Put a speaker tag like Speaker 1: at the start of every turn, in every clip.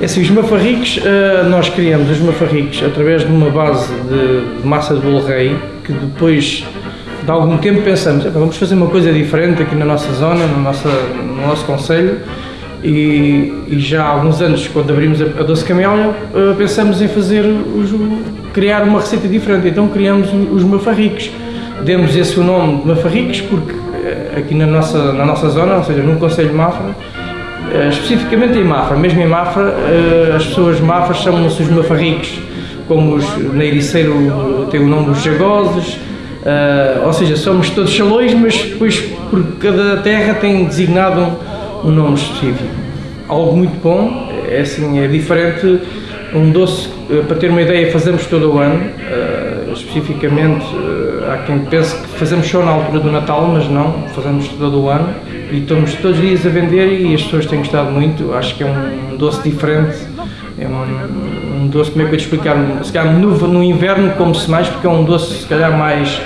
Speaker 1: É assim, os mafarricos, eh, nós criamos os mafarricos através de uma base de, massa de bolo rei, que depois de algum tempo pensamos, vamos fazer uma coisa diferente aqui na nossa zona, no, nossa, no nosso conselho, e, e, já há alguns anos, quando abrimos a, Doce Camélia, eh, pensamos em fazer, os, criar uma receita diferente, então criamos os mafarricos. Demos esse o nome de mafarricos porque eh, aqui na nossa, na nossa zona, ou seja, no Conselho de Mafra, eh, especificamente em Mafra, mesmo em Mafra, as pessoas de Mafra chamam-se os mafarricos, como os na Ericeiro tem o nome dos jagoses, ou seja, somos todos chalões, mas depois por cada terra tem designado um, um nome específico. Algo muito bom, é assim, é diferente, um doce, para ter uma ideia, fazemos todo o ano, especificamente há quem pense que fazemos só na altura do Natal, mas não, fazemos todo o ano e estamos todos os dias a vender e as pessoas têm gostado muito. Acho que é um doce diferente, é um, um doce, como é que eu te explicar? Se calhar no, no inverno come-se mais porque é um doce, se calhar, mais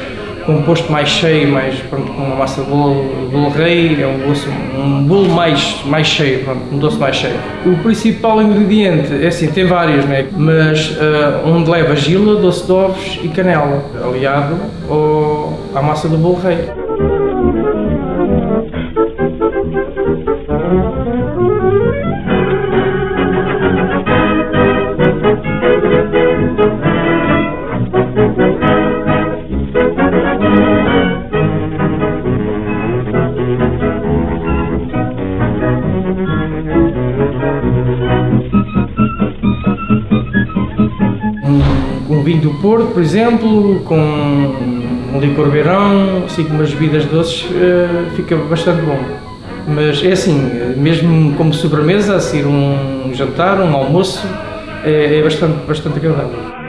Speaker 1: composto mais cheio, mais, pronto, com uma massa de bolo, bolo rei, é um, doce, um bolo mais, mais cheio, pronto, um doce mais cheio. O principal ingrediente, é assim, tem vários, né? mas uh, onde leva gila, doce de ovos e canela, aliado ao, à massa do bolo rei. Vinho do Porto, por exemplo, com um licor beirão, assim com umas bebidas doces, uh, fica bastante bom. Mas é assim, mesmo como sobremesa, a seguir um jantar, um almoço, é, é bastante, bastante agradável.